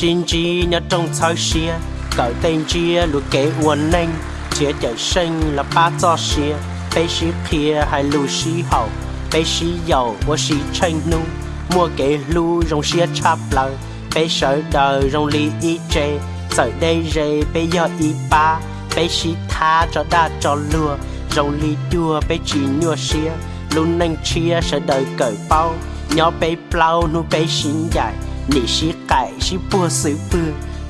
xin chi nhớ trong thao xia cởi tên chia lùi kế uốn nênh chia chở sinh là ba cho xia bê xí kia hay lùi xí hậu bê xí dầu và xí tranh nu mua kế lu rong xia chắp lời bê sở đời rong lý y chê sở đây rê bê giờ y ba bê xí tha cho đa cho lừa rong lý đua bê chỉ nhua xia luôn nênh chia sẽ đời cởi bao nhỏ bê plau nu bê xin dài nị xí cải xí bùa sự bư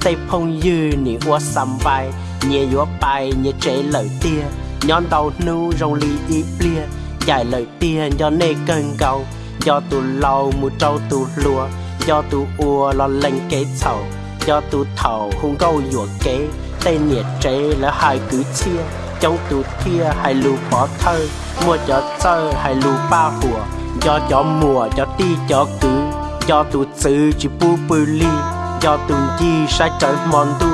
tay phong dư nị ua xăm vai, nhẹ yếu bài nhẹ chế lời tia. Nhón đầu nu rong li y plia dài lời tia do nê cơn cầu do tụ lâu mu trâu tụ lùa do tụ ua lo lên kế thầu. Do tụ thầu hung câu dùa kế tay nhẹ chế là hai cứ chia. Trong tụ thia hai lù bỏ thơ mua cho thơ hai lù ba hùa. Do cho mùa cho ti cho cứ cho tu sư chỉ bu bự li cho tu chi sai trở mòn tu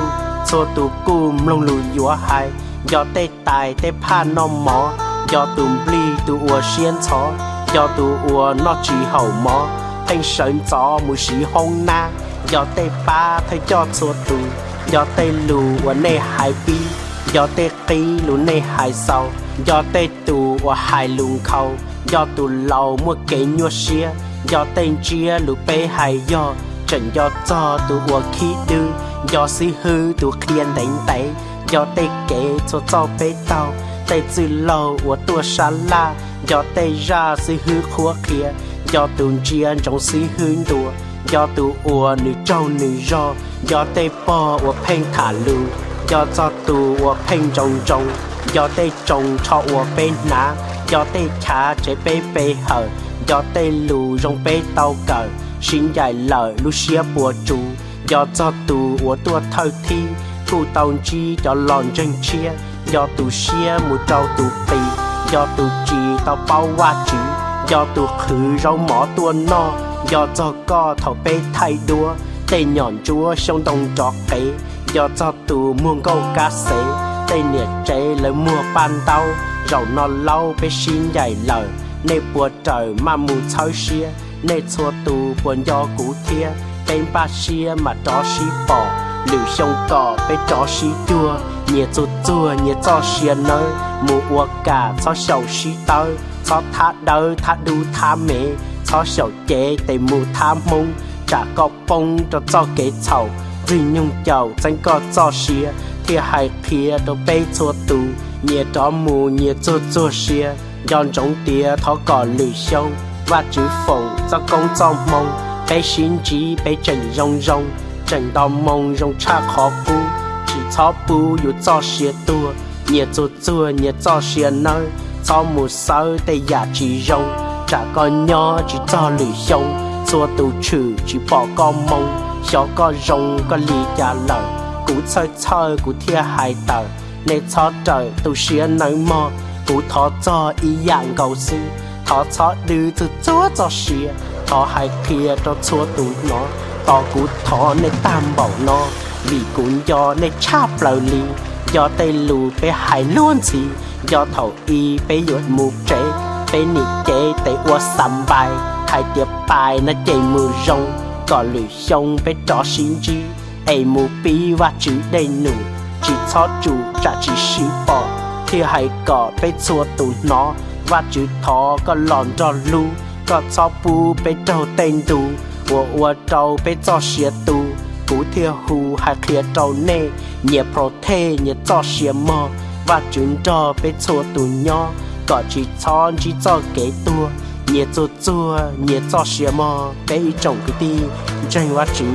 cho tu cùm lông lù dùa hai cho tê tài tê pha nó mò. Cho tu bli tu ua xiên chó cho tu ua nó chỉ hậu mò. Thanh sơn gió mùi sĩ hông na cho tê ba thay cho cho tu cho tê lù ua nê hai bi, do tê ký lù nê hai sau do tê tụ ua hai lùng khâu, do tụ lâu mua kế nhua xia do tên chia lũ bê hay do? Trần do cho tụ ua khí tư do si hư tụ khiên đánh tay. Do tê kế cho cho bê tao. Tê chữ lâu ua tua xa la. Do tê ra si hư khua khía do tụ chia trong si hư đùa. Do tụ ua nữ trâu nữ ro do tê bò ua phênh thả lù. Do cho tụ ua phênh trồng trồng do tê trồng cho ua bên ná. Do tê khá chế bê bê hở do tê lù rong bê tàu cờ. Xin dài lời lu xia bùa chú, do cho tù của tua thơ thi. Thu tàu chi cho lòn chân chia, do tù xia mù trâu tù tì do tù chi tàu bao hoa chữ, do tù khử rau mỏ tua no. Do cho co thầu bê thay đua, tê nhọn chúa sông đông trọ kế do cho tù muôn câu cá sế tê nhiệt chế lời mua ban tàu rau no lâu bê xin dài lời nê bùa trời mà mù chơi xia nê chua tù buồn do cũ thia. Tên ba xia mà cho xí bỏ lưu sông cỏ bê cho xí chua. Nhiệt chua chua nhiệt cho xia nơi, mù ua cả cho sầu xí tới cho thả đời thả đu, thả mẹ cho sầu chế để mù, thả mông. Chả có bông cho cho kế chầu vì nhung chầu danh có cho xia. Thì hai kia đồ bê chua tù nhiệt cho mù nhiệt chua chua xia dọn trong tia thọ cỏ lử sông và chữ phồng cho công trong mông, bé xin chỉ bé trần rong rong, trần đau mông rong cha khó bu chỉ cho bu yu cho xia tua nhiệt chua chua nhiệt cho xia nơi cho một sơ tây giả chỉ rong con nhỏ chỉ cho lử sông chua tù trừ chỉ bỏ con mông, xó con rong con lì giả lời cú chơi chơi cú thia hai tờ nên cho trời tù xia nơi mò cú thọ cho ý dạng cầu sư thọ cho đưa từ chúa cho xìa thọ hai kia cho chúa tụ nó tỏ cú thọ nên tam bảo nó vì cú do nên chắp lời li do tây lù bé hai luôn gì do thầu y bé yuột mù chế bé nị chế tây ua sắm bài hai tiệp bài nó chạy mù rong có lử sông bé trò xin chi ấy mù bi và chữ đầy nụ chỉ cho chủ trả chỉ xí bỏ thì hãy có bê chua tụ nó. Và chữ thọ có lòn cho lu có cho bu bê trâu tên tu ua ua trâu bê cho xia tu, cú thiê hù hay khía trâu nê. Nhẹ pro thê nhẹ cho xia mò. Và chúng cho bê chua tụ nhỏ có chỉ cho chỉ cho kế tua. Nhẹ cho chua nhẹ cho xia mò bê trồng cái ti, tranh quá chữ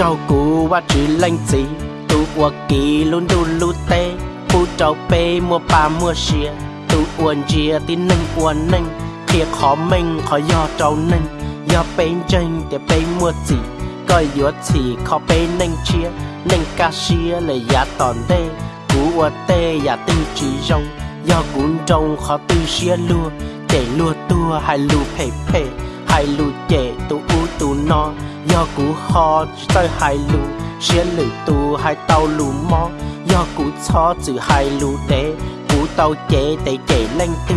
trâu cú và chữ lành gì tu ua kỳ luôn đu lu tê. Phụ trâu bê mua ba mua xìa tu uốn chia tin nâng uốn nâng thiệt khó mình khó do trâu nâng do bên chân để bên mua gì coi yếu thì khó bên nâng chia. Nâng ca xìa là giá tòn đê cú uốn tê giá tinh chỉ rong. Do cuốn trông khó tư xìa lùa để lùa tua hay lù phê phê. Hay lù chệ tu u tu no do cú ho tới hai lù xìa lử tu hai tàu lù mò do cú cho chữ hai lù đế cú tàu chế để chế lên tư.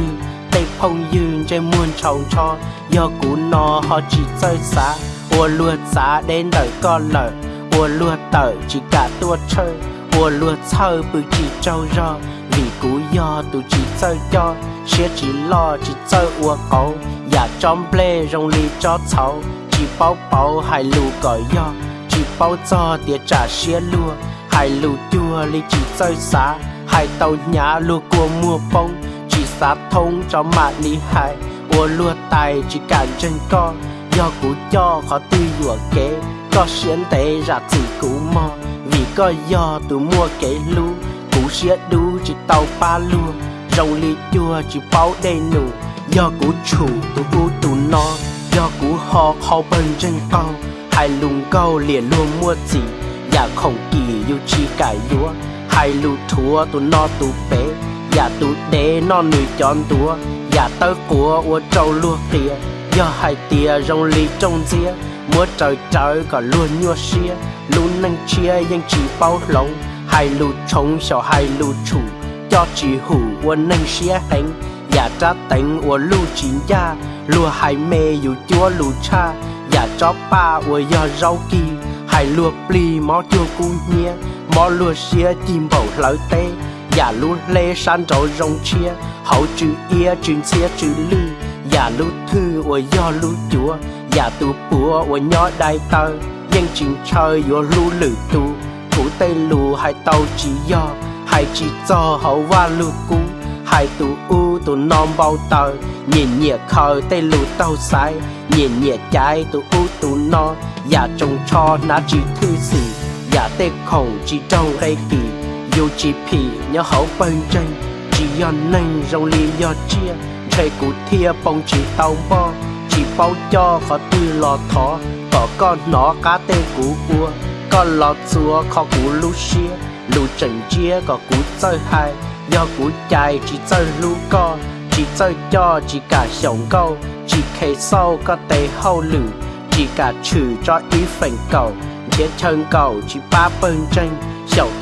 Để phong dương trên muôn trồng cho do cú no họ chỉ chơi xa ua lùa giá đến đời con lợ ua lùa tờ chỉ cả tua chơi ua lùa chơi bự chỉ trâu rò vì cú do tụ chỉ chơi cho. Sẽ chỉ lo chỉ chơi ua cậu dạ và trong ple rong lì cho cháu chỉ bao bao hai lù cởi do, chỉ bao cho tiệt trả xía lùa hai lù chua li chỉ chơi xá, hai tàu nhà lùa cua mua bông. Chỉ xá thông cho mà đi hai ua lùa tài chỉ cản chân con do cú cho khó tư dùa kế có xiên tế ra chỉ cú mò. Vì có do tụ mua kế lú cú xiết đu chỉ tàu ba lùa rồng li chua chỉ bao đầy nụ, do cú chủ tụ u tụ no do cú ho khó bần chân cao, hai lùng câu liền luôn mua gì và dạ không kỳ yêu chi cải lúa, hai lù thua tụ no tụ bé và dạ tụ đế no nữ chọn tua, và dạ tớ của ua trâu lua kia do hai tia rong ly trong dĩa. Múa trời trời có luôn nhua xia luôn năng chia nhưng chỉ bao lòng, hai lù trống sau hai lù chủ. Cho chỉ hủ ua năng xia hành và cha tính của lù chín ya lùa hai mê dù chúa cha. Dạ và cho pa của do rau kỳ, hai lùa pli mó chua cu nhe mó lùa xia chim bầu lỡ tê và lù lê san trổ rong chia, hậu chữ ia chữ xia chữ lư. Dạ và lù thư của do lù chúa dạ và tu bùa của nhỏ đại tơ. Nhưng chính chơi của lù lử tu thủ tây lù hai tàu chỉ do, hai chỉ cho hậu va lù cú hai tu u tu non bao tờ. Nhìn nhẹ khờ tay lù tàu sai nhìn nhẹ trái tu u tu no và dạ trông cho nó chỉ thư gì. Và tê khổng chỉ trong đây kỳ dù chỉ phì, nhớ hậu bên trên. Chỉ do nên rong liền do chia. Thầy cụ thia bông chỉ tàu bo. Chỉ bao cho khó tư lò thó có con nó cá tê cú cua. Con lò xua khó cú lú xia. Lú chẳng chia có cú chơi hai do cú chạy, chỉ chơi lú co, chỉ chơi cho, chỉ cả sống câu. Chỉ khe sâu có tê hậu lử, chỉ cả trừ cho ý phần cầu. Chế chân cầu, chỉ ba bên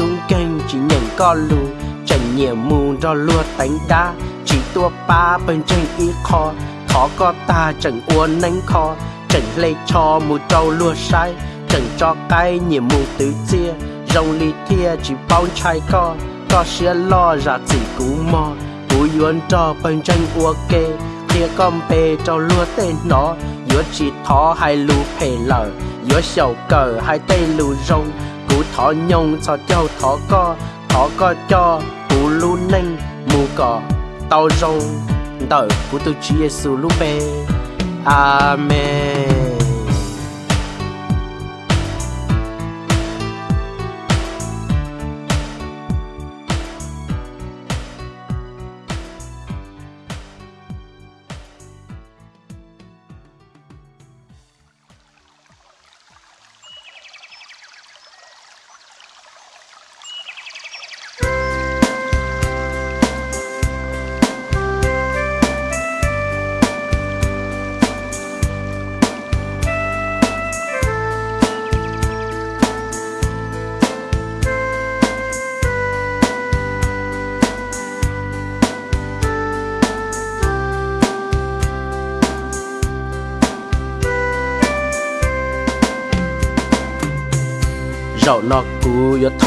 tung kênh, chỉ nhận con lù. Trần nhiều mù cho lua đánh đá. Chỉ tua ba bơn tranh ý kho thọ có ta, chẳng uốn nánh kho chẳng lê cho mù trâu lua sai. Chẳng cho cái nhiều mù tứ chia. Rong ly thia, chỉ bao chai co có xe lo ra chỉ cú mò. Cú yuan cho bên tranh ua kê kia con bê cho lúa tên nó. Yếu chỉ thó hai lù phê lở yếu sầu cờ hai tay lù rong cú thỏ nhông cho châu thỏ co thỏ co cho cú lù nênh, mù cỏ tàu rong đời của tôi Chúa Giêsu lù bê. Amen.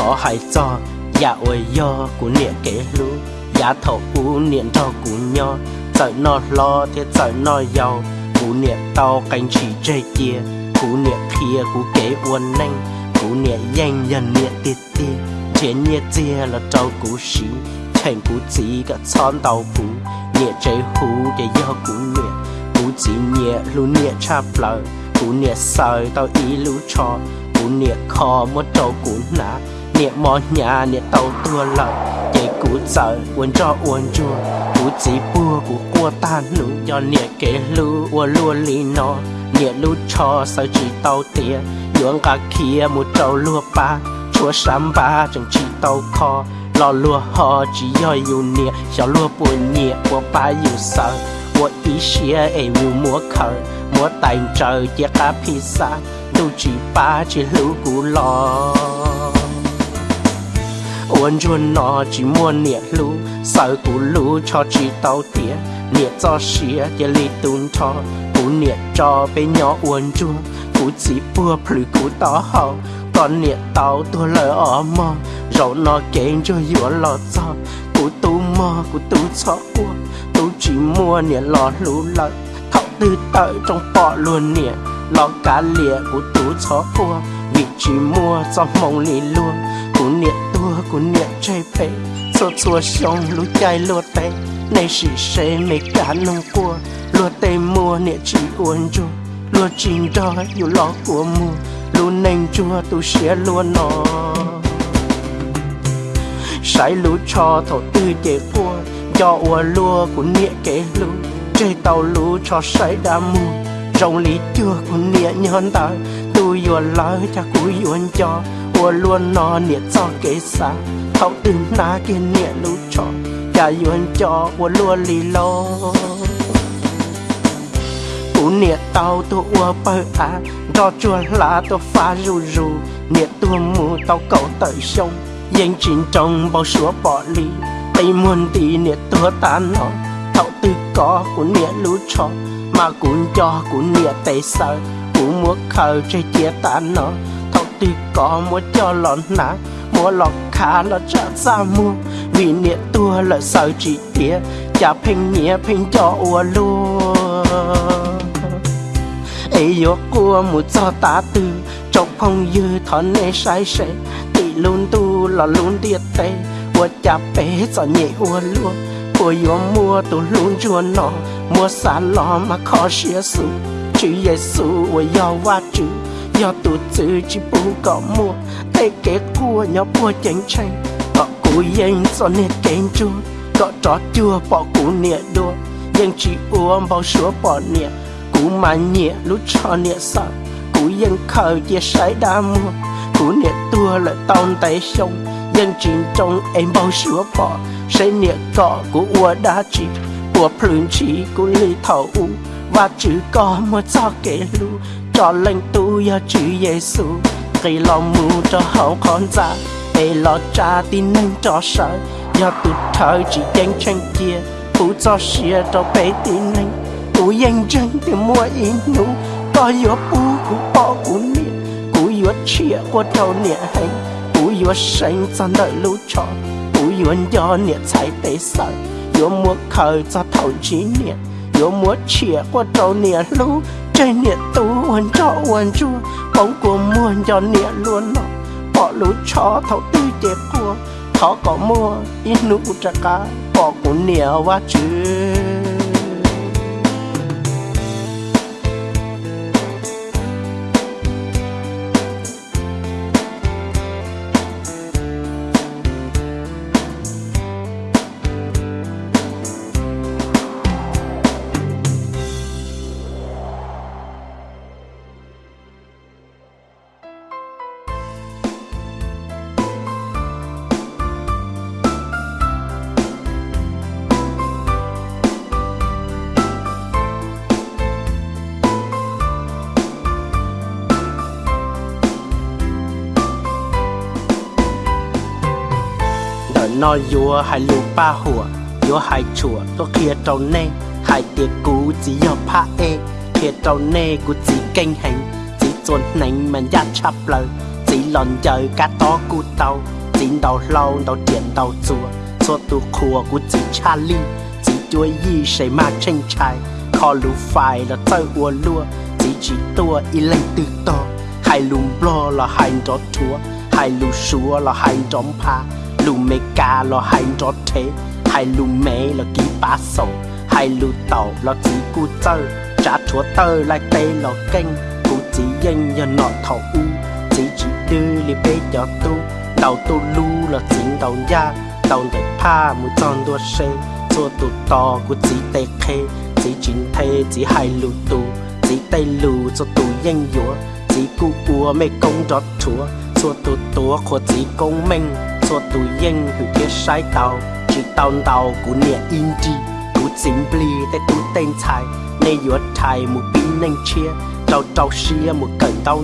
Cú cho dạ ôi yo cú niệm kế lũ dạ thọ u niệm cho cú nho trời nó lo thế trời nó giàu cú niệm tao cánh chỉ chơi kia cú niệm kia cú kế uốn nanh cú niệm nhanh dần niệm tiệt tiệt chiến nhiệt chia là trâu cú xí thành cú chỉ cả chọn tàu cú niệm chơi hú để yo cú niệm cú chỉ niệm lũ niệm chạp lời cú niệm sợi tao ý lũ cho cú niệm khó một trâu cú nã nhẹ mò nhà nhẹ tàu tua lợi nhẹ cú sợ uốn cho uốn chua cú chỉ bua cú qua tan nụ cho nhẹ kể lu uốn lua lì nó nhẹ lu cho sợ chỉ tàu tía yuan cả kia một trâu lua ba chúa sắm ba chẳng chỉ tàu kho lò lua họ chỉ do yêu nhẹ小lua buồn nhẹ của ba yêu sợ 我一些爱有莫口，莫带着一个披萨，都只把这路古老。 Uốn chuôn nó chỉ muốn nhiệt lũ sợ cú lũ cho chỉ tàu tiền Nhiệt cho xía để li tun cho, cú nhiệt cho bé nhỏ uốn chuôn. Cú chỉ bùa phử cú tỏ hậu còn nhiệt tàu tôi lời ở mò. Rồi nó kén cho yếu lọ cho, cú tu mò, cú tu cho qua tu chỉ mua nhiệt lọ lũ lợi thọc tư tới trong bỏ luôn nhiệt lọ cá lìa cú tu cho qua vị chỉ mua cho mong lì luôn cú nhiệt tua niệm nhẹ chơi phê số xua xong lũ chạy lúa tê này chỉ sẽ mấy cả nông cua lúa tê mua niệm chỉ uốn chu lúa chín đó อยู่ lo của mua lúa nành chua tu sẽ lúa nó sai lúa cho thổ tư chế phua cho ua lúa của niệm kế lúa chơi tàu lúa cho sai đa mua rồng lý chưa của niệm nhon ta tu yuan lời cha cú yuan cho ua luôn nó nhẹ cho kế xa. Thấu từ ná kia nhẹ lúa cho cha yuan cho ua luôn lì lo cú nhẹ tao tu ua bơ à cho chua lá tu pha ru ru nhẹ tu mù tao cầu tới sông yên chín trong bao số bỏ lì. Tây muôn tì nhẹ tua ta nọ thấu từ có cú nhẹ lúa cho mà cũng cho cũng nhẹ tây sợ cũng muốn khờ chơi chia ta nọ từ có muốn cho lọn ná mua lọc khá là trả ra mua vì niệm tua là sợ chỉ tía chả phình nghĩa phình cho ua luôn ấy yo cua một cho ta tư trong phong dư thon nê sai sẻ. Tỷ luôn tu là luôn tiệt tê, ua chả bé cho nhẹ ua luôn ua yo mua tu luôn chua nó mua xa lo mà khó xía su chữ Giêsu ua yo wa chữ do tụ chữ chỉ bu có mua tay kế cua nhỏ bua chánh tranh có cú yên cho nê kén chua có trò chua bỏ cú nè đua nhưng chỉ uống bao sữa bỏ nè cú mà nhẹ lúc cho nhẹ sợ cú yên khờ chia sái đa mua cú nhẹ tua lại tông tay sông. Yên chín trong em bao sữa bỏ sẽ nhẹ cọ cú ua đá chỉ. Của plun chỉ cú ly thảo u, và chữ có một cho kể lưu cho lên tu ya chữ Giêsu cây lòng mu cho hậu con ra để lo cha tin nên cho sợ. Ya tu thời chỉ danh tranh kia phụ cho xia cho bé tin nên cú yên chân thì mua in nụ có yếu bu cú bỏ cú niệm. Cú yếu chia qua đầu niệm hành cú yếu sinh cho nợ lũ cho cú yếu do niệm chạy tế sợ yếu mua khởi cho thầu trí niệm. Yếu mua chia qua đầu niệm lũ, trên niệm tu วนเจาอวนชั่วผมกลัวม่วนจนเหนียล้วนเหรอกพอรู้ชอเท่าตื้อเจ็บกลัวเขาก็มั่วอินุจักกาบอกกูเหนียวว่าชื่อ nó vừa hai lù ba hùa. Vừa hai chùa, tôi kia trâu nê. Hai tiệc cú chỉ do pa e kia trâu nê cú chỉ kinh hành chỉ chuẩn nành mà giá chắp lời. Chỉ lòn chơi cá to cú tàu. Chỉ đầu lâu đầu tiền đầu chùa. Chùa tu khua cú chỉ cha li chỉ chuối y sẽ ma tranh trai. Kho lù phải là chơi ua lua. Chỉ chỉ tua y lên từ to. Hai lùm blo là hai đó chúa hai lù xua là hai đóm pa lu mê ca lo hai cho thế hai lu mê lo ký bá sầu hai lu tàu lo chỉ cu tơ trả chúa tơ lại tê lo kênh cụ chỉ dân cho nọ thọ u chỉ chỉ đưa li bê cho tu đầu tu lu lo chính đầu ya đầu để pa mu chọn đua xe cho tu to của chỉ tê khê chỉ chính thế chỉ hai lu tu chỉ tay lu cho tu yên dúa chỉ cu ua mê công đọt chúa cho tu tua của chỉ công minh cho tàu chỉ tàu tàu của tên nay nên chia, trâu trâu xia tàu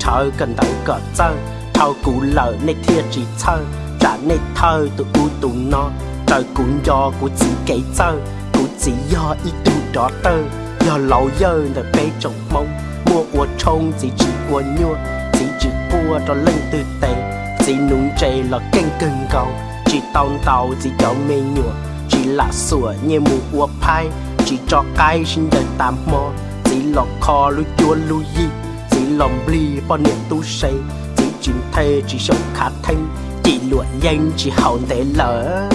thở cần tới cỡ chân thâu cú lợ nay thiệt chỉ chân trả nay thơ tụ u tụ nó trời cũng do của chỉ kể chân của chỉ do ít tu đó tơ, do lâu dơ để bê trồng mông. Mua của trông chỉ chỉ của nhua, chỉ chỉ của đó lên từ tệ chỉ nung chè là canh cưng cầu, chỉ tàu tàu, chỉ cho mê nhua chỉ là sủa như mù của phai, chỉ cho cái xin đời tạm mò. Chỉ lọt kho lu chua lu yi chỉ lòng bli bao niệm tu say, chỉ chính thê, chỉ sống khá thanh, chỉ lụa danh chỉ hậu để lỡ.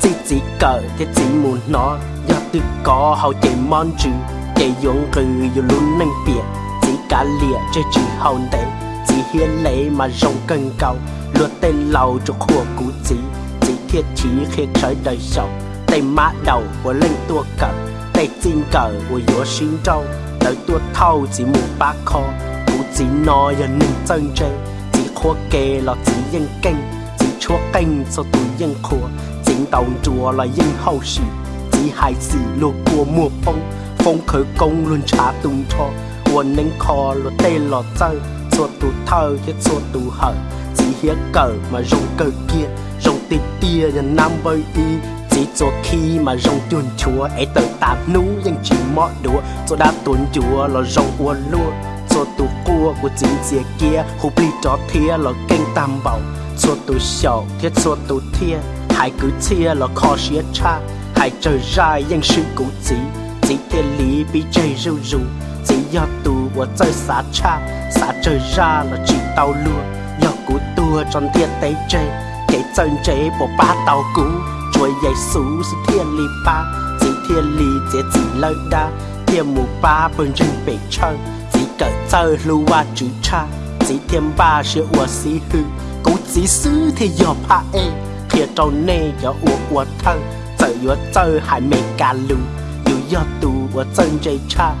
Chỉ chỉ cờ thì chỉ muốn nó, do tự có hậu chỉ mong chữ để dùng cười dù luôn nâng biệt chỉ cả lịa cho chỉ hậu để chỉ lấy mà rong cần cầu luật tên lầu cho khua cú chỉ chỉ thiết chỉ khi trái đời sầu. Tay mã đầu của lên tua cờ tay chinh cờ của yếu sinh trâu tới tua thâu chỉ mù ba kho, cú chỉ nói giờ nâng chân chơi chỉ khua kê là chỉ dân kênh chỉ chúa kênh cho tụi dân khua. Chính đầu chùa là dân hậu sĩ, chỉ hai sĩ lô của mùa phong. Phong khởi công luôn trả tung cho quần nên kho lo tê lo chơi suốt tù thơ chết suốt tù hận chỉ hía cờ mà rồng cờ kia, rồng tì tia nhân nam bơi y. Chỉ cho khi mà rồng tuôn chúa ấy tự tạm nú nhưng chỉ mọ đùa. Cho đã tuôn chúa là rồng ua lúa cho tù cua của chính dìa kia, hù bì chó thia là kênh tam bảo. Cho tù sầu thiết cho tù thia. Hải cứ chia là khó xía cha. Hải trời ra nhưng sự cũ chỉ. Chỉ thiên lý bị chơi rưu rưu chỉ do tù của chơi xá cha xá trời ra là chỉ tàu lúa do của tua tròn thiên tế chơi kể chân chế bộ ba tàu cũ. Chuối dây xú sự thiên lý ba chỉ thiên lý chỉ chỉ lời đa. Thiên mù ba bên rừng bể chơi chỉ cỡ chơi lưu qua chữ cha. Chỉ thiên ba sẽ ua xí hư, cú chỉ xứ thì giờ pa e thiệt trâu nê giờ ua ua thân chơi ua chơi hai mê ca lưu dù do tù ua chân chơi cha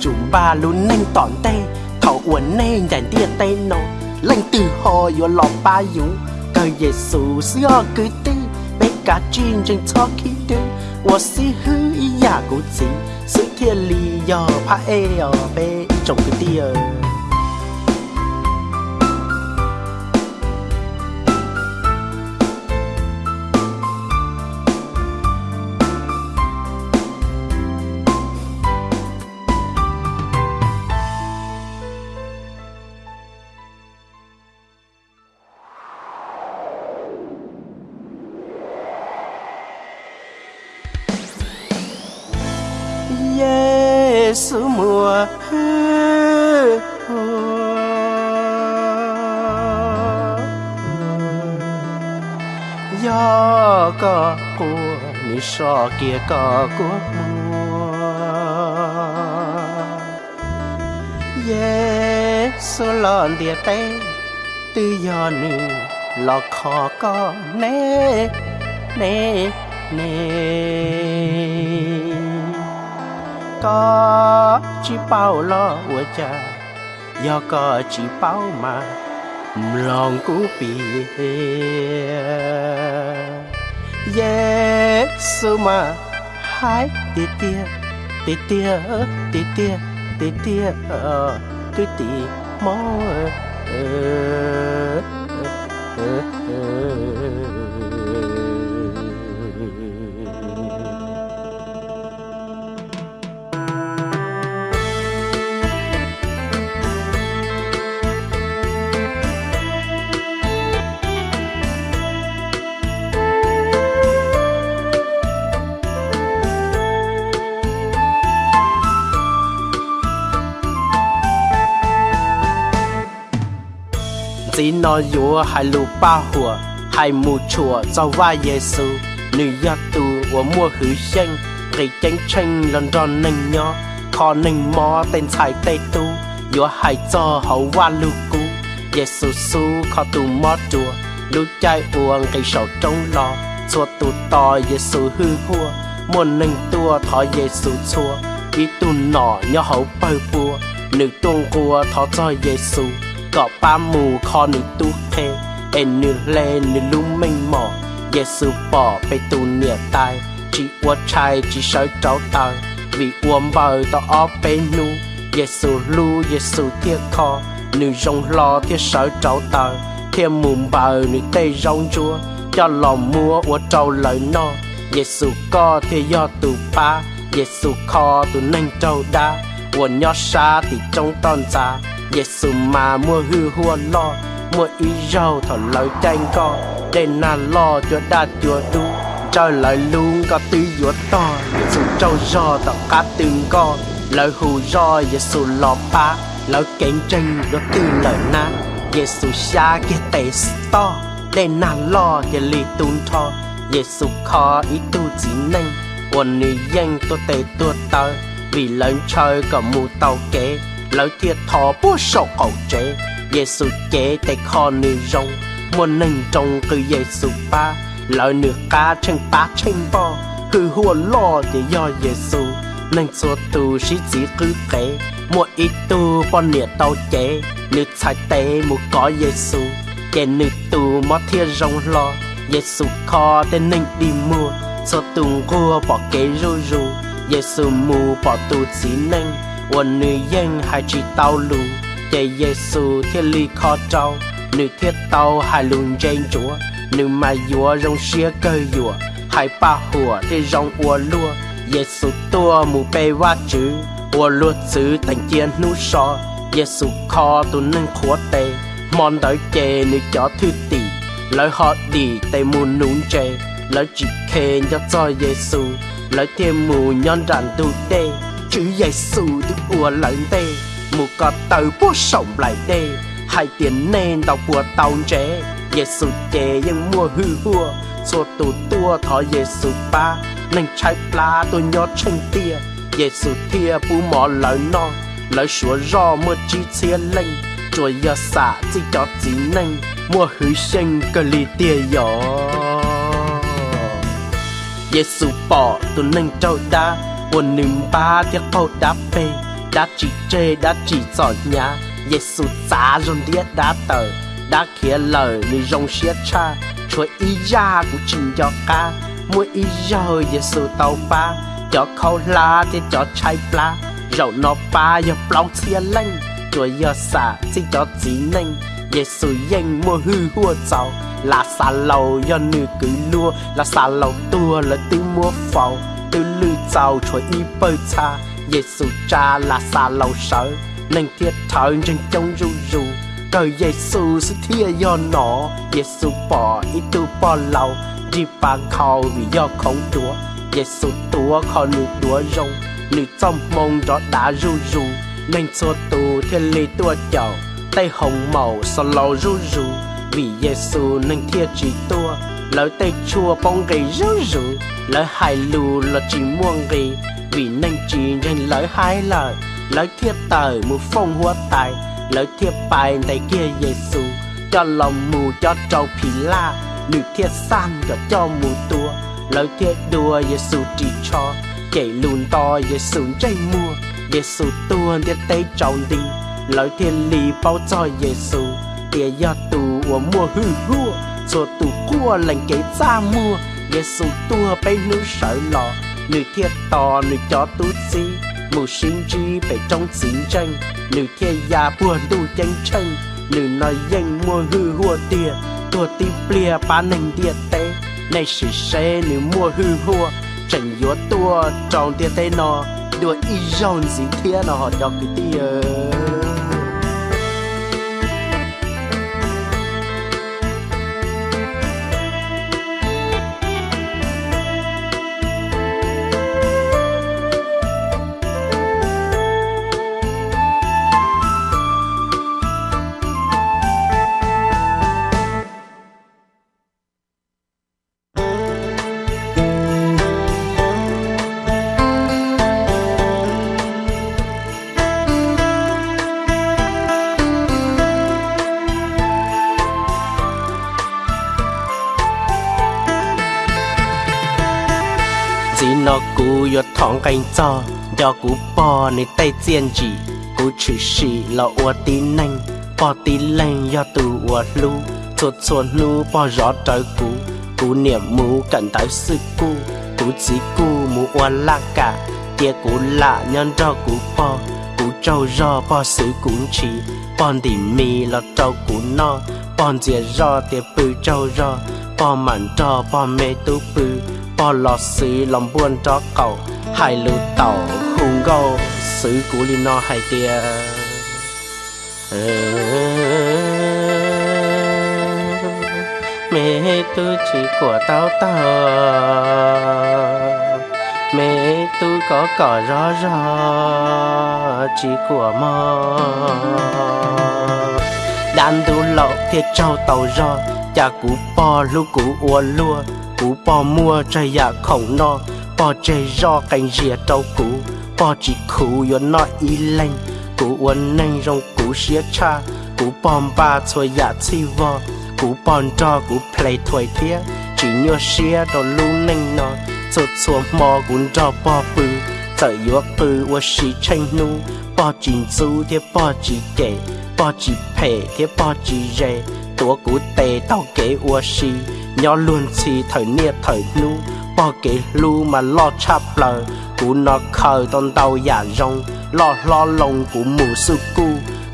chúng ba luôn nên tỏn tê thầu uốn nên dành tia tê nó lành từ hồ yo lọ ba yu cơ Giêsu xưa cứ tê bé cá chim chân cho khi đê wo si hư ý ya cụ chỉ sự thiên lý yo pa e ở bé trồng cái tia. Của so kia có của mùa. Dê Giêsu lòn địa tê tư do nữ lọ khó có nê nê nê. Có chỉ bao lo của cha, do có chỉ bao mà lòng cú bì Giêsu mà. Hai tì tia tì tia tì tia tì tia nó nói yếu hai lù ba hùa hai mù chùa cho va Giêsu nữ gia tu của mua hữu xanh gây tranh tranh lần đòn nâng nhó khó nâng mò tên xài tê tu yếu hai cho hậu va lù cú Giêsu xu khó tu mò chùa lúc chạy uông cây sầu trong lò chùa tu to Giêsu hư hua muôn nâng tua thọ Giêsu chùa ý tu nọ nhó hậu bơ bùa nữ tuông cua thọ cho Giêsu có ba mù khó nữ tu thế em nữ lê nữ lũ mênh mỏ. Giê xu bỏ bê tu nịa tai. Chỉ ua trai chỉ sói cháu tờ vì uom bờ tỏ ó bê nu. Giê Giêsu lu Giêsu thiết kho. Nữ rong lo thiết sói cháu tờ thiết mùm bờ nữ tê rong chua cho lòng mua ua trâu lời no. Giê Giêsu có thiết do tù ba giê Giêsu kho tù nâng trâu đa. Của nhỏ xa thì trong ton 예수 마무어 흐후얼러 mua ý rau thở lời tranh co. Đen na lo chúa đa chúa đu Trời lời luôn có tư chúa to. Giê-xu trâu rò tạo cá tương co Lời hù rò Giê-xu lò phá Lời cạnh tranh đó tư lời na Giê-xu xa kia tệ to Đen na lo kia lì tùn thò Giê-xu khó ý tu chỉ nhanh Quần nữ danh tôi tệ tua tờ. Vì lời trời có mù tàu kế lỡ thiệt thọ bố sổ cầu chế Giêsu chế tay kho nữ rong. Muốn nâng trong cứ Giêsu ba. Lỡ nửa cá chân ba chân bò. Cứ hùa lo để do Giêsu nâng số tu sĩ chỉ cứ kể. Mua ít tu bọn nịa tàu chế. Nữ chạy tế một có Giêsu kẻ nữ tu mất thiệt rong lo. Giêsu kho tên nâng đi mua. Cho tung cua bỏ kế ru ru. Giêsu mù bỏ tu chỉ nâng. Quân nữ dân hai chỉ tao lù Để Giêsu thiết ly khó trâu Nữ thiết tao hai lùn trên chúa, Nữ mà dùa rong xia cơ dùa. Hai ba hùa thì rong ua lua Giêsu tua mù bê hoa chữ Ua lua chữ thành chiên nụ sò Giêsu khó tu nâng khóa tê. Mòn đợi chê nữ cho thư tỷ Lời họ đi tê mù nún chê. Lời chỉ khen cho cho Giêsu lời thêm mù nhon ràn tu đê chữ Giêsu được ua lợn tê. Mù có tàu bố sống lại đê, hai tiền nên tàu của tàu trẻ Giêsu trẻ nhưng mua hư hua cho tù tua thọ Giêsu ba. Nên trái pla tôi nhó chân tia Giêsu thia bù mỏ lời non lời sủa ro mưa chi chia lên rồi giờ xả chỉ cho chỉ nên mua hư sinh cơ li tia gió. Giêsu bỏ tu nâng trâu đa Quân nâng ba tiếc câu đá bê Đã chỉ chê, đã chỉ giỏi nhá. Giêsu giá rôn đĩa đã tờ, Đã khía lời nữ rong xía cha. Chúa ý ra của trình cho ca, Mua ý rồi Giêsu tàu ba Cho khâu la thì cho chai pla Rậu nó ba giờ plong xía lanh. Chúa giờ xả xin cho chí chỉ Giê-xu danh mua hư hua cháu là xà lầu do nữ cứ lua, là xà lầu tua là tư mua phàu sau chuỗi giàu y bơi cha Giêsu cha là xa lầu sở. Nên thiết thở trên trong ru ru. Cờ Giêsu sự thia do nó Giêsu bỏ ít tu bỏ lầu. Đi ba khâu vì do không chúa Giêsu tua khó nữ tua rong nữ trong mông đó đã ru ru. Nên cho tu thiên lý tua chậu tay hồng màu sao lầu ru ru. Vì Giêsu nâng thiệt chỉ tua lời tê chua bông gầy rú rú lời hài lù là chỉ muôn gầy. Vì nên chỉ nên lời hai lời lời thiệt tời một phong hoa tài, lời thiệt bài này kia Giêsu cho lòng mù cho trâu phì la, nữ thiệt san cho cho mù tua. Lời thiệt đùa Giêsu chỉ cho chạy lùn to Giêsu chạy mua. Giêsu tua thiệt tê trâu đi, lời thiệt lì bao cho Giêsu tia ya tù của mua hư hua cho tu cua lành kế ra mua Giê xu tua bay nữ sợ lò nữ thiệt to, nữ cho tu si mù sinh chi phải trong chiến tranh. Nữ thiệt ya buồn đủ tranh tranh nữ nói danh mua hư hua tia tua ti plia ba nành địa tế này sĩ xe nữ mua hư hua trần yếu tua trong tia tế nó đùa y rong gì thiệt nó họ cho cái tia yo thong cánh cho do cú bò nơi tay chiên chỉ, cú chỉ xì là ua tí nanh. Bò tí lanh yo tu ua lu, chuột chuột nu bò rõ trời cú. Cú niệm mù cẩn tới sư cú cú chỉ cú mù ua la cả. Tia cú lạ nhân do cú bò, cú trâu rò bò sư cú chỉ. Bọn đi mì là trâu cú no bọn dìa rò tia bự trâu rò bò mặn trò, bò mê tu bự bỏ lọ xứ lòng buồn cho cậu hai lũ tàu hùng gâu, xứ cú li no hai tia. Mẹ tu chỉ của tao tao mẹ tu có cỏ rõ rõ chỉ của mò. Đàn tu lộ thiệt trâu tàu rõ cha cú po lu cú ua lua cú bò mua trái dạ khổng no. Bò chơi do cành rìa trâu cú bò chỉ khú yo nó y lanh cú uốn nanh rong cú xía cha cú bom ba thôi dạ chi vò cú bòn cho cú play thôi thía, chỉ nhớ xía đồ lu nanh nó sốt chua mò cún cho bò bự tự yo bự ua xí tranh nu. Bò chỉ su thế bò chỉ kể bò chỉ phê thế bò chỉ rề tua cú tê tao kể ua xí nhỏ luôn xì, thời nia thời nu bỏ kể lu mà lo chắp lờ cú nó khờ tôn tàu giả rong. Lo lo lòng cú mù sư cu.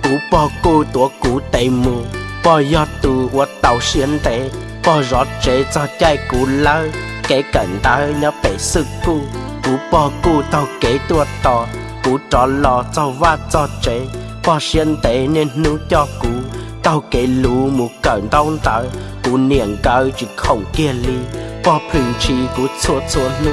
Cú bỏ cô tua cú tê mù. Bỏ gió tu ua tàu xiên tệ bỏ rõ chế cho chạy cú lơ. Kể cận ta nhớ bể sư cu. Cú bỏ cú tàu kế tua tò. Cú trò lò cho va cho chế bỏ xiên tệ nên nu cho cú. Tàu kể lu mù cận tông tao cú niệm cao chỉ không kia ly bỏ phình chi cú chua chua lu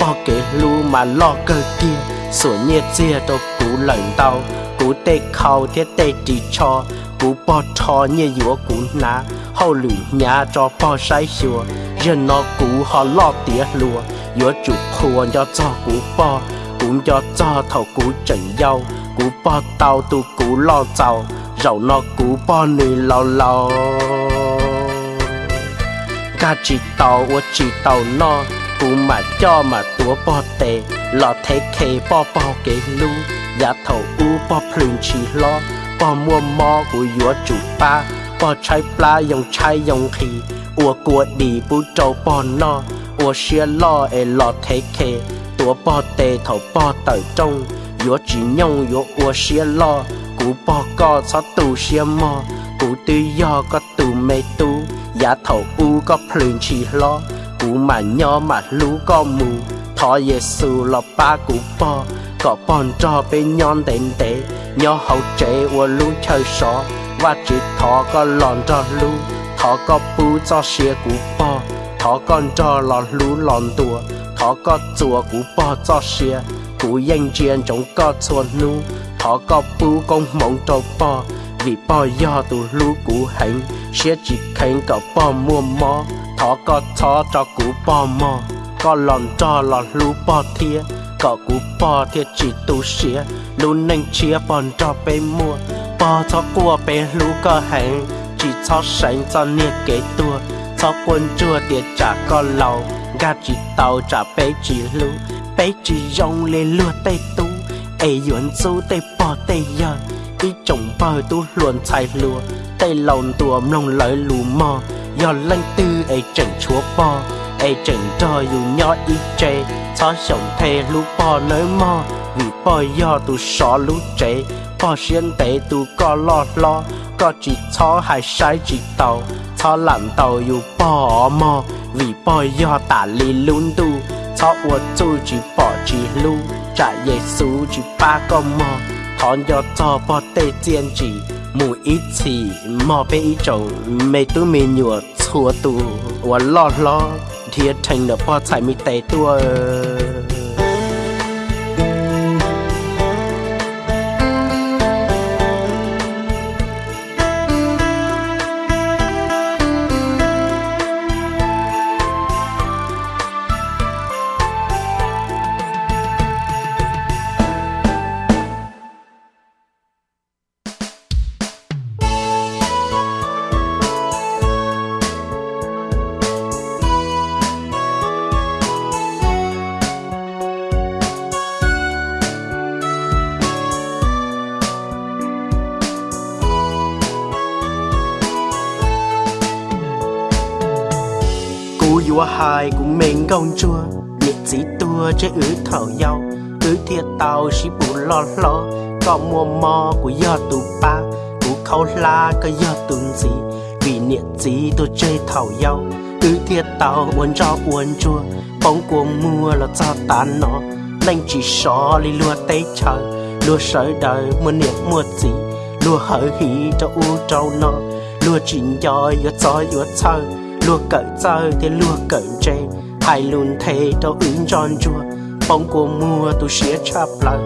bỏ kể lu mà lo cơ kia sửa nhiệt chia đâu cú lạnh đau cú tê khâu thiết tê chỉ cho. Cú bỏ cho như yếu cú ná. Hậu lử nhà cho bỏ sai xua dân nó cú họ lo tía lùa. Yếu chủ khua cho cho cú bỏ cũng cho cho thầu cú trần dâu cú bỏ tao tu cú lo giàu rau nó cú bỏ nui lao lao cả chỉ tàu và chỉ tàu nó cú mà cho mà tua bò tê lọ thế kê bò bò kê lu. Giá thầu u bò plün chỉ lo. Bò mua mò của yếu chủ ba. Bò chai pla dùng chai dùng khí ua của đi bu trâu bò nó ua xia lo e lọ thế kê tua bò tê thầu bò tờ trong. Yếu chỉ nhông yếu ua xia lo. Cú bò co cho tù xia mò. Cú tư do có tù mê tu giá thầu u có plün chi lo cú mà nhỏ mà lú có mù. Thọ Giêsu lo ba cụ bò có bòn cho bên nhon đến tế nhỏ hậu chế và lú chơi sọ và chỉ thọ có lòn cho lú thọ có bù cho xia cụ bò thọ con cho lòn lú lòn đùa thọ có chùa cụ bò cho xia, cụ yên chiên trong có chuột nu họ có bù công mộng trâu bò vì bò yo tu lũ cũ hành? Sẽ chỉ khánh có bò mua mò họ có thọ cho cú bò mò. Có lòn cho lòn lũ bò thia có cú bò thia chỉ tu xía lũ nâng chia bòn cho bê mua, bò cho qua bê lũ có hành. Chỉ cho sánh cho nia kế tua, cho quân chua tiệt trả có lầu. Gà chỉ tàu trả bê chỉ lũ bê chỉ rong lên lúa tây tu ai yuan zu tây bỏ tây yon ý trồng bờ tu luồn chạy lùa. Tây lòng tua mông lợi lù mò giờ lanh tư ai trần chúa bò. Ai trần cho dù nhỏ ít chê cho sống thề lũ bò nơi mò. Vì bò giờ tu xó lũ chê bò xiên tệ tu có lo lo. Có chỉ cho hay sai chỉ tàu cho làm tàu dù bò mò. Vì bò giờ tả lì lún tu cho ua tu chỉ bỏ chỉ lu. Trả Giêsu chỉ ba con mò thọn cho cho bỏ tê chiên chỉ mù ít chỉ mò bê ít trồng mê tu mê nhùa chua tu và lo lo thiệt thành được bỏ chạy mi tê tua công chúa. Nhiệt dĩ tua chế ứ thảo nhau ứ thiệt tàu xí bù lo lo. Có mua mò của do tù ba của khâu la có do tùn gì vì niệm gì tôi chơi thảo nhau ứ thiệt tàu uốn cho uốn chua. Bóng của mùa là cho tàn nó nên chỉ sợ li lùa tây chờ lùa sợi đời muốn niệm mua gì lùa hở hỉ cho u trâu nó lùa chỉnh giỏi yo cho yo chơi lùa cỡ chơi thì lùa cỡ chê hai luôn thế cho ứng tròn chua bóng của mùa tu xía chắp lại.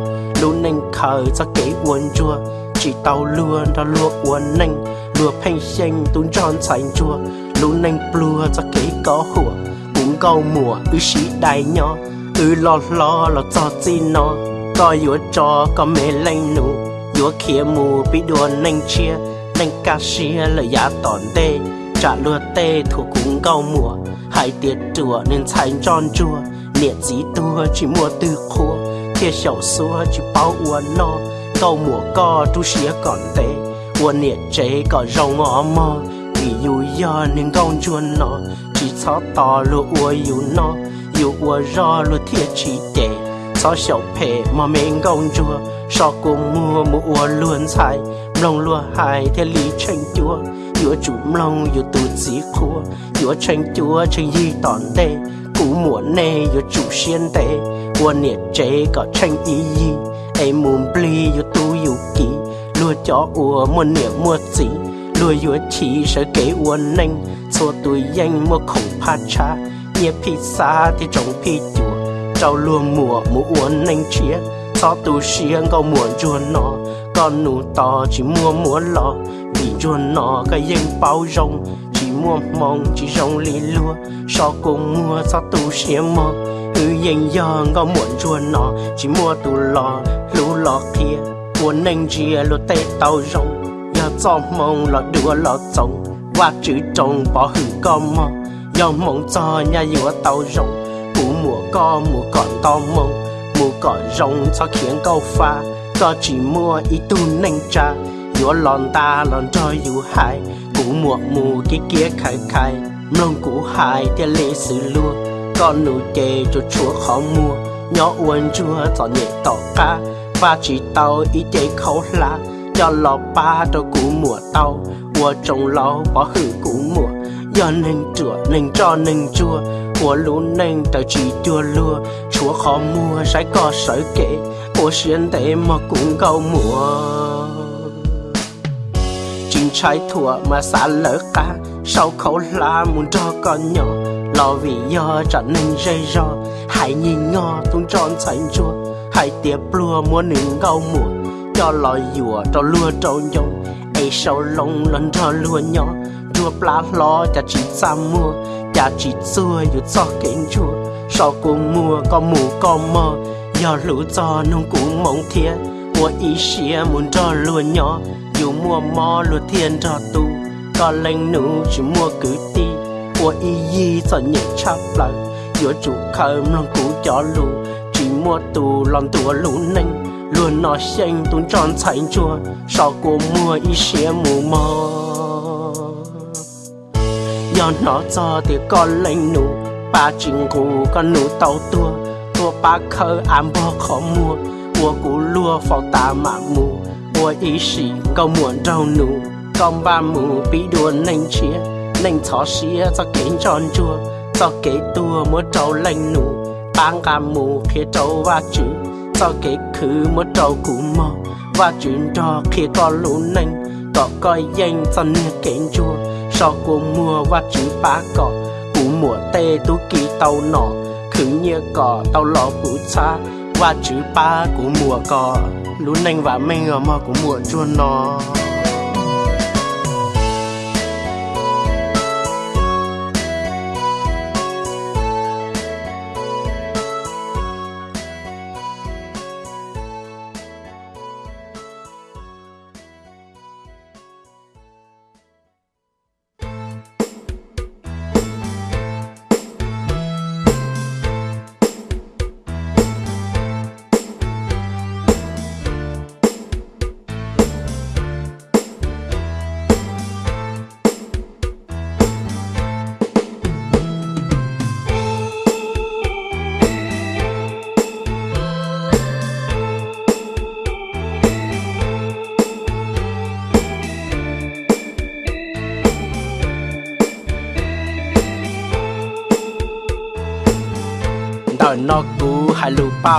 Luôn nên khờ cho kế uốn chua chỉ tàu luôn đó lùa uốn nành lùa phanh xanh tún tròn sành chua luôn nên plua cho kế có hùa. Cũng câu mùa ư xí đại nhỏ ư lo lo lo cho chi nó có yếu cho, có mê lanh nụ. Yếu khía mù bị đùa nành chia. Nành ca xia là giá tòn tê trả lừa tê thuộc cúng cao mùa. Hai tiệt chùa nên thành tròn chùa. Niệm dí tua chỉ mua từ khô. Thiệt sầu xua chỉ bao uốn no. Cao mùa co tu xía còn tê. Uốn niệm chế có rau ngõ mò. Vì dù do nên cao chuồn nó chỉ cho to lúa ua yêu nó yêu ua ro lúa thiệt chỉ để cho sầu phê mà mình cao chùa. Sao cùng mua mua ua luôn xài lòng lúa hai thế lý tranh chúa. Chúa chúng lòng yêu tu chỉ khua. Chúa tranh chúa, tranh y tòn tê. Cú mùa nê yêu chủ xiên tê. Ua niệm chế, có tranh y y em muốn bli yêu tu yêu kỳ lúa cho ua muốn niệm mua gì lúa yêu chỉ sợ kế uốn nênh số tuổi danh, mua khổng pha cha nhẹ phi xa thì trồng phi chúa. Trao lúa mùa mùa uốn nênh chia sao tu xiên có muộn chuồn nó con nụ to chỉ mua mua lọ, vì chuồn nó cái danh bao rong. Chỉ mua mong chỉ rong lì lúa so cùng mua sao tu xiên mò. Hư danh giờ có muộn chuồn nó chỉ mua tu lọ lú lọ kia. Buồn nênh chia lúa tê tàu rong giờ cho mong lọ đùa lọ trồng qua chữ trồng bỏ hư con mò giờ mong cho nhà vừa tàu rong. Cú mùa co, mùa còn to mong mùa cỏ rong cho khiến câu pha, có chỉ mua ít tu nành cha yếu lon ta lon cho dù hai cũ mùa mù kia kia khai khai. Mông cũ hai thì lễ sử lua con nụ chê cho chúa khó mua. Nhỏ uốn chúa cho nhẹ tỏ ca và chỉ tàu ít chế khâu lá cho lò ba cho cũ mùa tàu mùa trồng lò bỏ hử cũ mùa. Do nên chùa nên cho nên chua của lũ nên tờ chỉ chua lua chúa khó mua sẽ có sợi kể. Của xuyên tế mà cũng câu mùa. Chính trái thua mà xa lỡ cả. Sau khẩu la muốn cho con nhỏ. Lo vì do trở nên dây do, hãy nhìn ngó tung tròn thành chua hãy tiếp lùa mua nướng gâu mùa. Cho lò dùa cho lùa trâu nhông. Ấy sâu lông lần cho lùa nhỏ. Chua plá lo cho chỉ xa mua cha chỉ xưa dù cho kính chua sau cùng mùa có mù có mơ do lũ cho nông cũng mong thiên của ý xia muốn cho luôn nhỏ. Dù mua mò luôn thiên cho tu có lên nụ chỉ mua cứ ti, của ý gì cho nhẹ chắp lại giữa chủ khởi lòng cũ cho lũ chỉ mua tu lòng tua lũ nênh luôn nó xanh tuôn tròn thành chua. Sau của mùa ý xia mù mò do nó cho thì con lên nụ. Ba chính cụ con nụ tàu tua tua ba khơ ám bò khó mua. Của cụ lua phò ta mạ mù của ý sĩ câu muộn trâu nụ. Con ba mù bí đùa nên chia nên thọ xía cho kế tròn chua. Cho kế tua mua trâu lên nụ. Bang cả mù khi trâu và chữ, cho kế khứ mua trâu cụ mò. Và chuyện cho khi con lũ nên có coi danh cho nửa kế chua sau của mùa và chữ ba cỏ cú mùa tê tu kỳ tàu nọ khứ nhia cỏ, tàu lò bù cha và chữ ba của mùa cỏ. Lũ nành và mình ở mò của mùa chua nó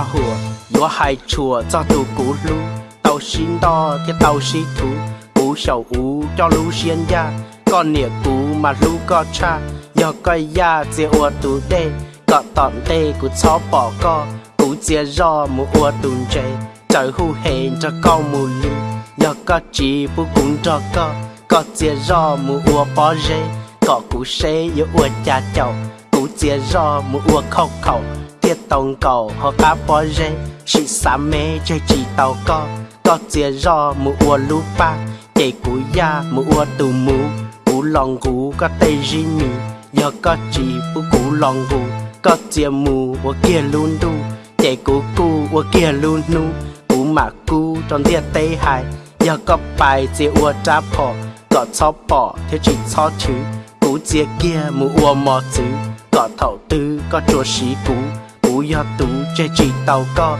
hai lù hai chùa cho tu cú lu tàu xin đo thì tàu xí thú. Cú sầu ú cho lu xuyên ya con nịa cú mà lu có cha. Yo coi ya chỉ ua tu đê có tọn đê cú chó bỏ co. Cú chia ro mu ua tùn chê trời hu hẹn cho con mù lu yo có chỉ bu cũng cho co có chia ro mu ua bỏ rê. Có cú xê yo ua cha chậu cú chia ro mu ua khóc khóc tiết tông cầu, họ cá bỏ rê chỉ xa mê chơi chỉ tàu co có chia ro mu ua lu ba để cú ya mu ua tù mu cú lòng cú có tê ri mi giờ có chỉ bu cú lòng cú có chia mu ua kia luôn đu. Để cú cú, ua kia luôn nu, cú mà cú trong tiết tê hai. Giờ có bài chia ua trả phò, có cho bỏ thế chỉ cho chứ. Cú chia kia mu ua mò chứ, có thầu tư có chùa sĩ cú cú ya tú chơi chỉ tàu co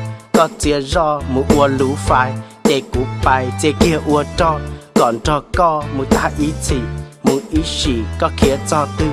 chia ro mu ua lú phải để cú bài chia kia ua cho còn cho co mu ta ý chỉ mu ý chỉ có kia cho tư.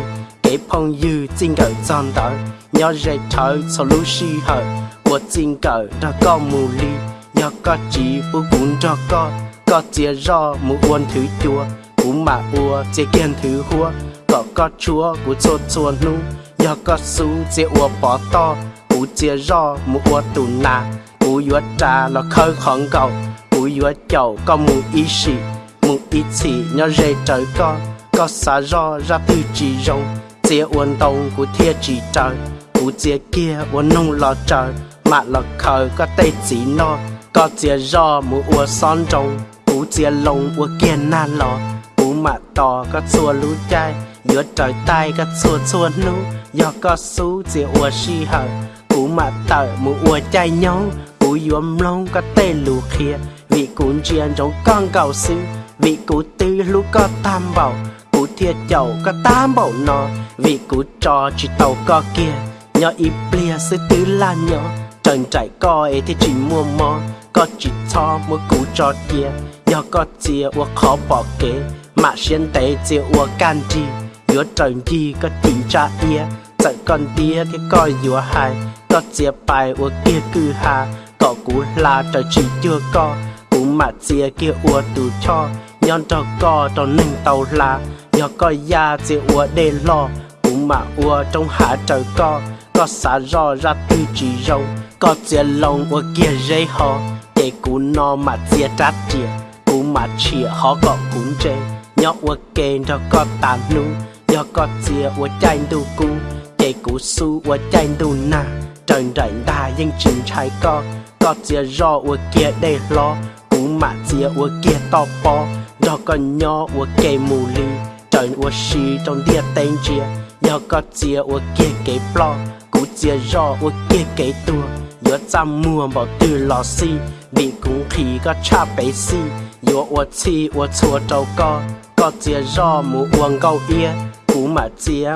Để phong dư chính cờ tròn đỡ nhớ dây thở sau lú si hở. Của chính cờ đó có mu ly nhớ có chỉ bu cũng cho co. Có chia ro mu uốn thứ chua, cú mà ua chia kiên thứ hua. Có có chúa cú chua chua nu nhớ có su chế ua bỏ to cú chia rõ mu ua tù na cú yuа trà là khơi khẩn cầu cú yua chậu có mu ý sĩ mu ý chỉ nhớ rê trời con có xả rõ ra từ chỉ rong chia uốn đông cú thiê chỉ trời cú chia kia uốn nông lò trời mà lò khơi có tê chỉ no có chia rõ mu ua son rong cú chia lông ua kia na lò cú mà tò có xua lũ chai giữa trời tay có xua xua nu do có su chia ua si hờ cú mà tờ mù ua chai nhau cú yếm lông có tê lù khía vị cú chiên trong con cầu sư vị cú tư lũ có tam bảo cú thiệt chậu có tam bảo nó vị cú trò chỉ tàu có kia nhỏ y plia sư tư là nhỏ trần trải coi thì chỉ mua mò có chỉ cho mua cú trò kia do có chia ua khó bỏ kế mà xuyên tế chia ua can chi giữa trần chi có tình cha ia sợ con tia thì coi giữa hai có chia bài ua kia cư hà. Có cú là trời chỉ chưa có. Cú mà chia kia ua tù cho. Nhon cho co cho nâng tàu là. Do coi ya chia ua đê lo. Cú mà ua trong hạ trời co. Có xả rò ra từ chỉ râu. Có chia lòng ua kia dây hò. Để cú no mà chia trát chia cú mà chia họ có cũng chê nhọ ua kê cho có tàn nu. Do có chia ua chanh tu cú để cú su ua chanh tu na trời có chia rò mà chia kê trời trong địa chia có chia chia trăm cha chi ua chia câu mà chia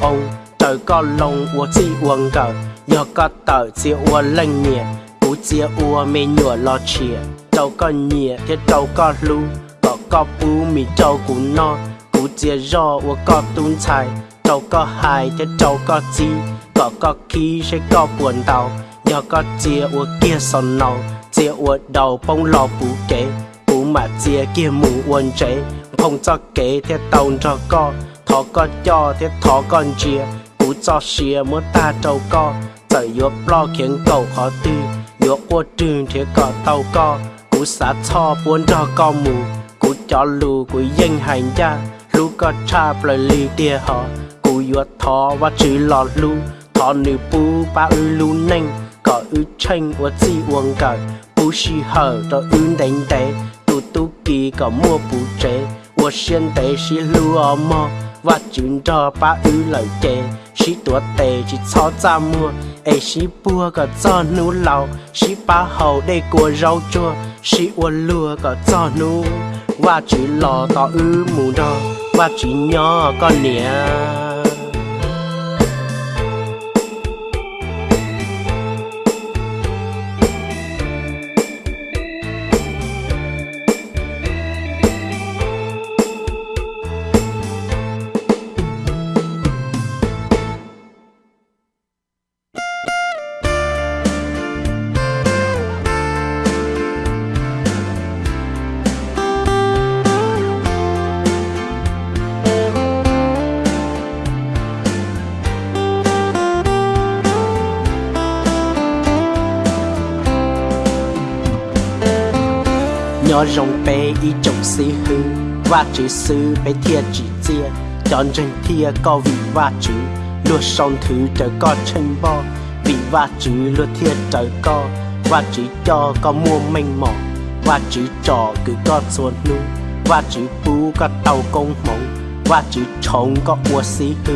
ông trời lông ua chi uông cờ do có tờ chia ua lanh nhẹ cú chia ua mê nhựa lo chia trâu có nhẹ thế trâu có lưu, có có bú mì trâu cú no. Cú chia rò ua có tún chai trâu có hai thế trâu có chi. Có có khí sẽ có buồn đầu do có chia ua kia son nâu chia ua đầu bông lo bú kế bú mà chia kia mù uôn chế Không cho kế thế tàu cho co thọ có cho thế thọ con chia bú cho xìa mua ta trâu co trời yếu lo khiến cầu khó tư. Yếu qua trường thế có tàu co, cú xã cho buôn cho con mù. Cú cho lù cú dân hành ra lù có cha lời lì tia họ cú yếu thọ và chữ lọt lù thọ nữ bú ba ư lù nênh. Có ư tranh và chi uống cờ, bú xì hở cho ư đánh đế tu tu kỳ có mua bú chế và lù cho ba She tuột tê chỉ cho ra mua ai she bua có cho nú lầu. She ba hầu đây của rau chua. She ua lua có cho nú. Và chỉ lò tỏ ư mù đó và chỉ nhỏ con nè rồng bé trồng xí hư. Và chữ sư bé thiệt chỉ chia, chọn chân thia có vị và chữ. Lúa sông thứ trời có chân bo vị và chữ lúa thiệt trời có và chữ cho có mua mênh mỏ và chữ trò cứ có xuân nu và chữ bú có tàu công mộng và chữ trống có ua xí hư.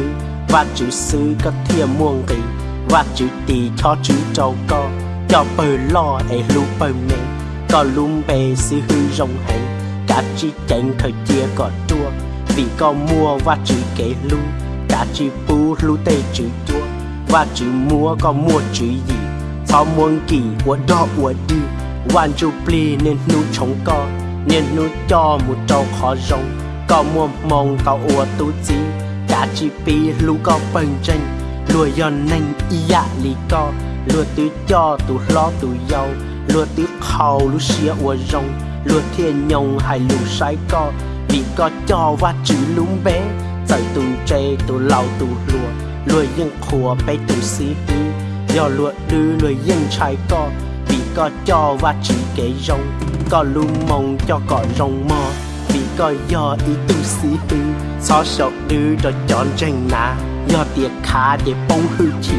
Và chữ sư có thiệt muôn kỳ và chữ tì cho chữ trâu có cho bờ lo để lu bờ mẹ có lùm bề sư hư rồng hành cả chi chẳng thời chia có chua vì có mua và chữ kể lu cả chi bu lu tê chữ chua và chữ mua có mua chữ gì sau muôn kỳ của đó của đi. Hoàn chu pli nên nu chống co, nên nu cho một trâu khó rồng. Có mua mong có ua tu chi cả chi pi lu có bần tranh lùa yon nên iya à lì co, lùa tứ cho tụ lo tụ dâu lúa tứ khâu lúa xia ua rong lúa thiên nhông hay lúa sai co. Vì có cho và chữ lúng bé tại tù chê tù lau tù lúa lúa yên khua bé tù xí hư do lúa đưa lúa yên trái co. Vì có cho và chữ kế rong có lu mong cho có rong mò. Vì có do ý tù xí hư xó sọc đưa cho chọn tranh nà. Do tiệc khá để bông hư chỉ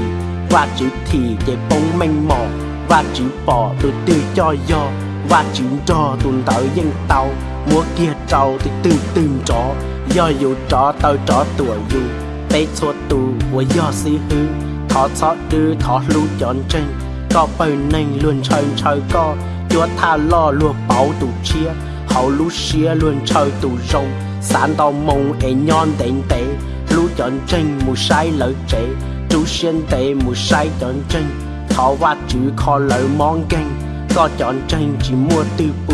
và chữ thì để bông manh mò và chữ bỏ từ từ cho do và chữ cho tuần tới dân tàu. Mua kia trâu thì từ từ chó do dù chó tao chó tuổi dù. Bé số tù của do si hư, thọ xó tư thọ lưu chọn tranh. Có bờ nành luôn chơi chơi co, chúa tha lo luôn bảo tù chia. Hậu lũ xia luôn chơi tù rồng sản tàu mông e nhon đến tệ lú chọn tranh mù sai lợi trẻ chú xuyên tệ mù sai chọn tranh thọ và chữ kho lợi mong canh có chọn tranh chỉ mua tư bú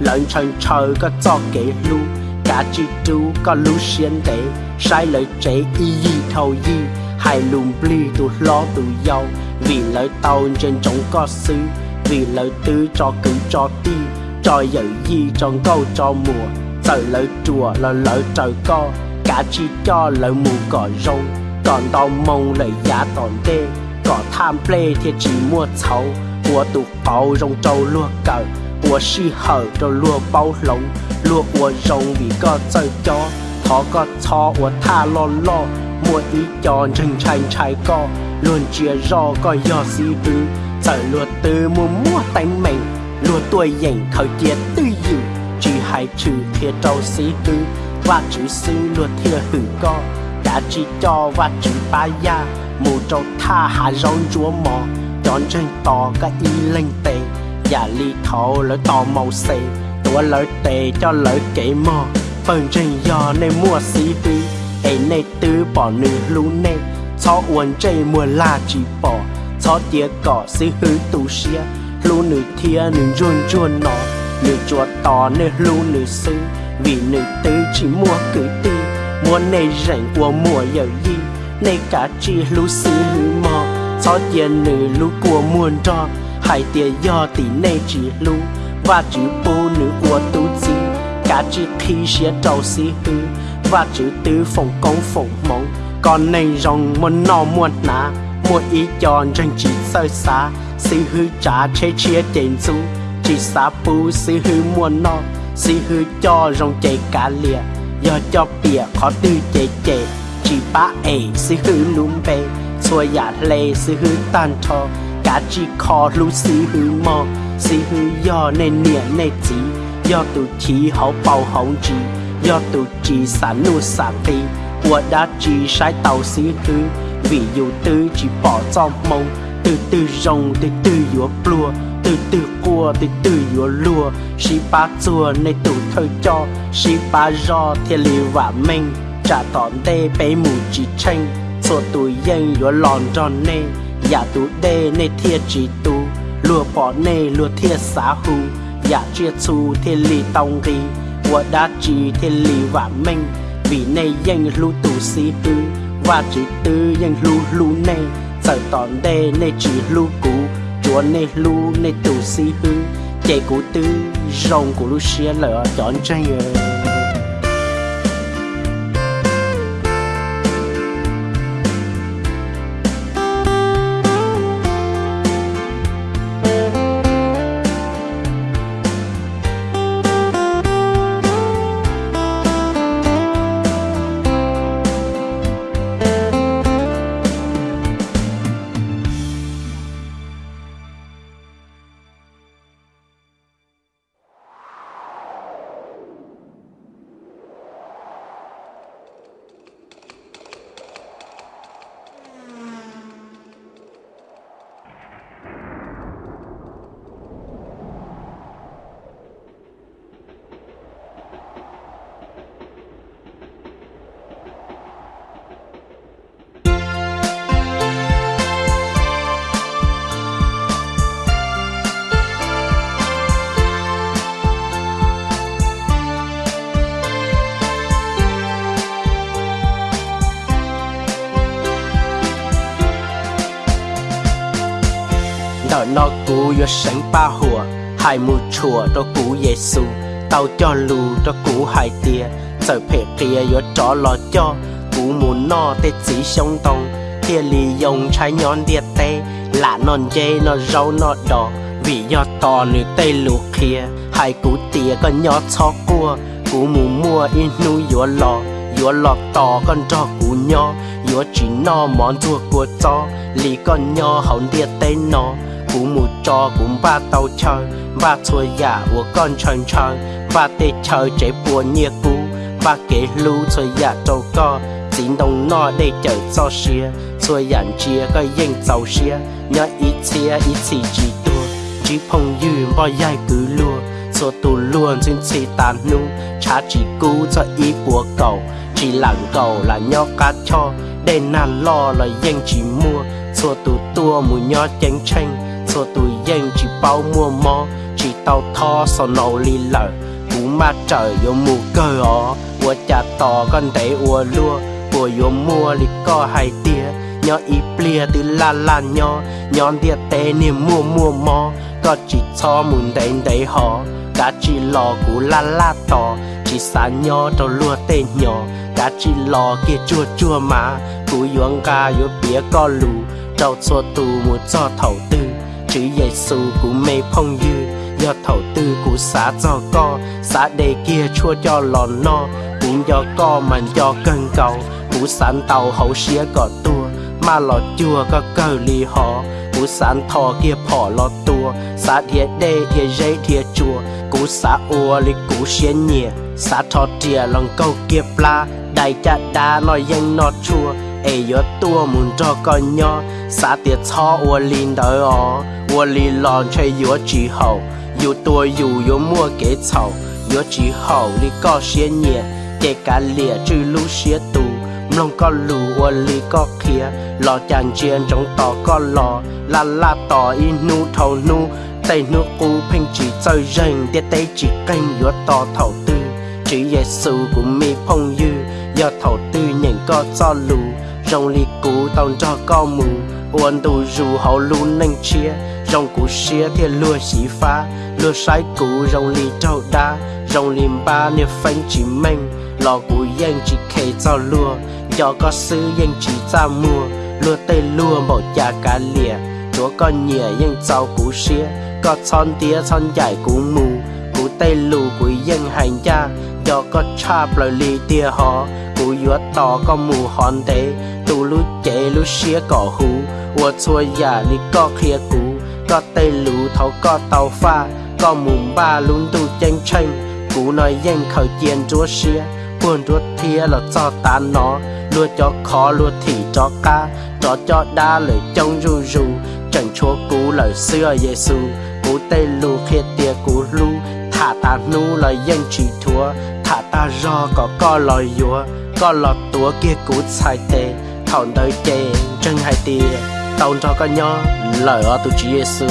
lợn chân trời có cho kể lu. Cả chi chú có lu xuyên tế sai lợi trẻ y y thầu y. Hai lùm bli tụ lo tụ dâu, vì lợi tàu trên trống có xứ, vì lợi tứ cho cử cho ti cho dạy gì trong câu cho mùa. Trời lợi chùa là lợi trời co cả chi cho lợi mù cỏ rông còn tao mong lợi giả tòn tê có tham play thì chỉ mua xấu của tụ bao rong trâu lúa cờ. Của si hở cho lúa bao lồng. Lúa của rong vì có chơi cho thó có cho của tha lo lo. Mua ý cho rừng chạy chạy co. Luôn chia rõ có do si hư sợ lúa từ mua mua tay mình lúa tuổi dành khởi chia tư dự. Chỉ hai chữ thiệt trâu si tư. Và chữ sư lúa thiệt hử co. Đã chỉ cho và chữ ba ya mù trâu tha hạ rong chúa mò chọn trên tò cái y linh tề và ly thọ lỡ tò màu xì tụa lỡ tề cho lỡ kể mò phần trên do nên mua xí hư ấy nay tứ bỏ nữ lũ nê, cho uốn chơi mùa la chỉ bỏ cho tía cỏ xí hư tù xia lũ nữ thia nữ ruồn ruồn nó nữ chúa tò nữ lũ nữ sư vì nữ tứ chỉ mua cử ti, mua nê rảnh của mùa giờ gì nê cả chi lú xí hư mò cho tiền nữ lú của muôn cho hai tia do tỷ nê chỉ lú và chữ bố nữ của tu chi. Cả chi khi xía trâu xí hư và chữ tứ phòng công phòng mong còn này rồng muốn nọ muốn ná muốn ý chọn tranh chỉ sơ xa xí hư trả chế chia tiền xu, chỉ xa bù xí hư muốn nọ xí hư cho rồng chạy cả lìa do cho bìa khó tư chạy chạy chỉ ba ế si hư lùm bê xua giả lê si hư tan thò, cả chỉ khó lú si hư mò. Si hư do nên nịa nè chỉ do tụ chỉ hậu bầu hậu chỉ do tụ chỉ sản nụ sản đi của đã chỉ sai tàu si hư. Vì dù tư chỉ bỏ trong mông từ từ rồng từ từ giữa plua từ từ cua từ từ giữa lùa. Xí ba chùa nè tu thời cho. Xí ba do thiên lý và mình trả tòn tê bé mù chỉ tranh. Số tù yên dúa lòn tròn nê. Giả tù đê nê thiệt chỉ tù. Lùa bỏ nê lùa thiệt xá hù. Giả chia chu thiên lì tông ri đá chỉ thiên lì và minh vì nê yên lù tù xí hư và chỉ tư yên lù lù nê. Sở tòn đê nê chỉ lù cũ. Chúa nê lù nê tù xí hư. Chạy cú tư, rồng của lưu xia lỡ chọn tranh cú yo sánh ba hùa hai mu chùa đó cú Giêsu tao cho lù đó cú hai tia sợi phê kia yo chó lo cho cú mu no tê chỉ sông tông tia lì dùng trái nhon địa tê lạ non dê nó rau nó đỏ vì do to nữ tê lù kia hai cú tia con nhỏ cho cua cú mu mua in nu yo lò yo lò to con cho cú nhỏ yo chỉ no món thua của cho lì con nhỏ hậu địa tê nó cú mu cho cũng ba tàu chơi. Ba chua giả của con chơi chơi ba tê chơi chế bùa nhia cú. Ba kế lưu xuôi giả trâu co. Chính đồng nó để chờ cho xia xuôi yàn chia cái yên giàu xia nhớ ít chia ít chỉ chỉ tua. Chỉ phong yu bao dài cứ lua số tu luôn trên chỉ tàn nu. Cha chỉ cú cho ý bùa cầu chỉ lặng cầu là nhó cá cho. Để nàn lo là yên chỉ mua. Số tu tua, mùi nhó chánh chanh số tụi yên chỉ bao mua mò chỉ tàu thò sau nấu lì lợ cú ma trời vô mù cơ ó của cha to con để ua lua. Của vô mua lì có hai tia nhỏ ít plia từ la la nhỏ. Nhon tia tê niềm mua mua mò có chỉ cho muốn đánh đấy họ cả chỉ lò cú la la to, chỉ xa nhỏ đâu lua tê nhỏ. Cả chỉ lò kia chua chua mà cú yuang ca yếu bia co lù. Trâu xua tù một cho thầu tư chữ Giêsu cú mê phong dư, do thầu tư cú xã do co. Xã đề kia chua cho lò no, cũng do co mà do cân cầu. Cú sản tàu hậu xía gọt tua mà lò chua có cơ lì họ cú sản thò kia phỏ lò tua, xã thiệt đê thiệt dây thiệt chùa. Cú xã ua lì cú xía nhẹ xã thò tìa lòng câu kia pla. Đại cha đá nói danh nó chua ai yo tua muốn cho con nhỏ xã tiệt cho ua lin đỡ ó ua lin lòn chơi yo chỉ hậu yo tua yo yo mua kế chậu yo chỉ hậu li co xiên nhẹ, kể cả lìa trừ lũ xía tu mông có lù, ua lì co kia lò chàng chiên trong tỏ có lò. La la tỏ in nu thầu nu tay nu cú phanh chỉ chơi rèn để tay chỉ canh yo tỏ thầu tư. Chỉ Giêsu cũng mi phong dư do thầu tư nhận có cho lù rong li cú tông cho co mừng uốn tù dù hậu lù nâng chia. Rong cú xia thì lùa xí phá. Lùa sai cú rong li trâu đá. Rong lim ba nè phanh chỉ mình lò cú yên chỉ kề cho lùa. Do có sư yên chỉ ra mua lùa tây lùa một già cá lìa. Chúa con nhẹ yên cháu cú xia có son tía son dài cú mù. Cú tây lù cú yên hành gia do có cha lời li tia họ cú yuất tỏ có mù hòn tế tu lu chế lu xía cỏ hú. Ua chua giả li có khía cú có tây lú thấu, có tàu pha, có mùng ba lún tu chanh chanh cú nói yên khởi tiền chúa xía, buồn chúa thia là cho ta nó. Lua cho khó, lua thì cho ca cho cho đa lời trong ru ru. Chẳng chúa cú lời xưa Giêsu cú tây lú khía tia cú lu thả ta nu lời yên chỉ thua, thả ta ro có có lời dúa có lọt tua kia cú sai tê thọn tới chê chân hai tia tông cho con nhó lời ở tu chỉ Giêsu